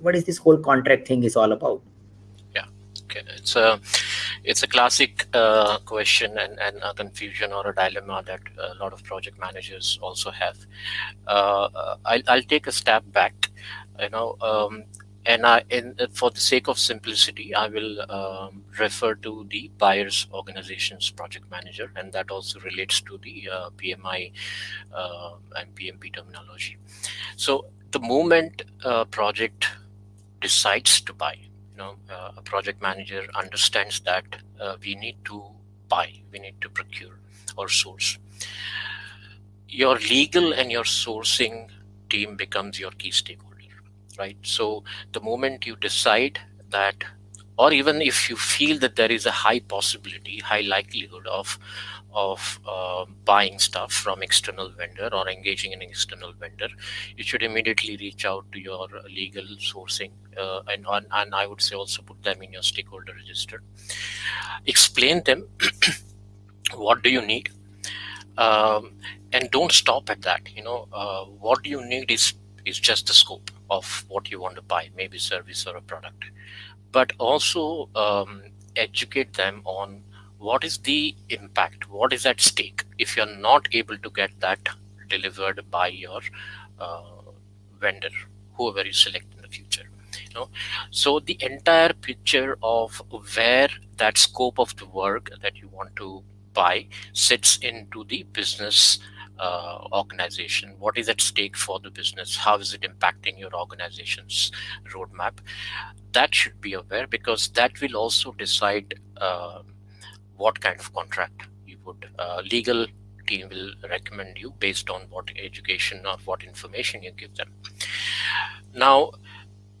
what is this whole contract thing is all about? Yeah okay. It's a it's a classic uh, question and, and a confusion or a dilemma that a lot of project managers also have. Uh, uh I'll, I'll take a step back. You know um, and I, in, for the sake of simplicity, I will um, refer to the buyer's organization's project manager, and that also relates to the uh, PMI uh, and PMP terminology. So the moment a project decides to buy, you know, uh, a project manager understands that uh, we need to buy, we need to procure or source. Your legal and your sourcing team becomes your key stakeholder right? So the moment you decide that, or even if you feel that there is a high possibility, high likelihood of of uh, buying stuff from external vendor or engaging an external vendor, you should immediately reach out to your legal sourcing uh, and, and I would say also put them in your stakeholder register. Explain them what do you need um, and don't stop at that. You know, uh, what do you need is is just the scope of what you want to buy, maybe service or a product, but also um, educate them on what is the impact, what is at stake if you're not able to get that delivered by your uh, vendor, whoever you select in the future. You know, so the entire picture of where that scope of the work that you want to buy sits into the business uh, organization? What is at stake for the business? How is it impacting your organization's roadmap? That should be aware because that will also decide uh, what kind of contract you would uh, legal team will recommend you based on what education or what information you give them. Now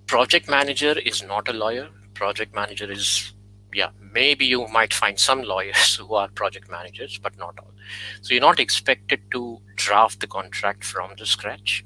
project manager is not a lawyer. Project manager is yeah maybe you might find some lawyers who are project managers but not all. So you're not expected to draft the contract from the scratch